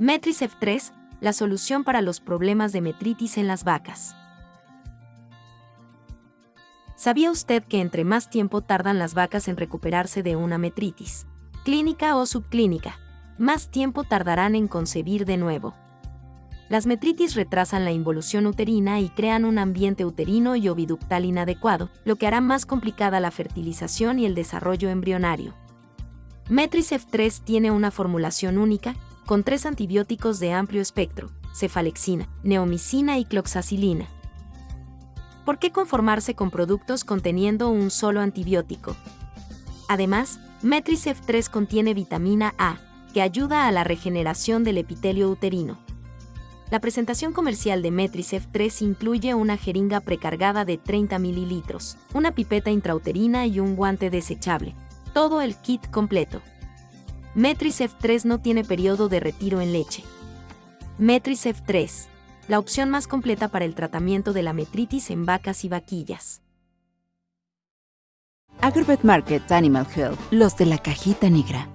Metris F3, la solución para los problemas de metritis en las vacas. ¿Sabía usted que entre más tiempo tardan las vacas en recuperarse de una metritis, clínica o subclínica, más tiempo tardarán en concebir de nuevo? Las metritis retrasan la involución uterina y crean un ambiente uterino y oviductal inadecuado, lo que hará más complicada la fertilización y el desarrollo embrionario. Metris F3 tiene una formulación única, con tres antibióticos de amplio espectro, cefalexina, neomicina y cloxacilina. ¿Por qué conformarse con productos conteniendo un solo antibiótico? Además, Metris F3 contiene vitamina A, que ayuda a la regeneración del epitelio uterino. La presentación comercial de Metrisef 3 incluye una jeringa precargada de 30 mililitros, una pipeta intrauterina y un guante desechable. Todo el kit completo. Metrisef 3 no tiene periodo de retiro en leche. Metrisef 3, la opción más completa para el tratamiento de la metritis en vacas y vaquillas. Agrobet Market Animal Health, los de la cajita negra.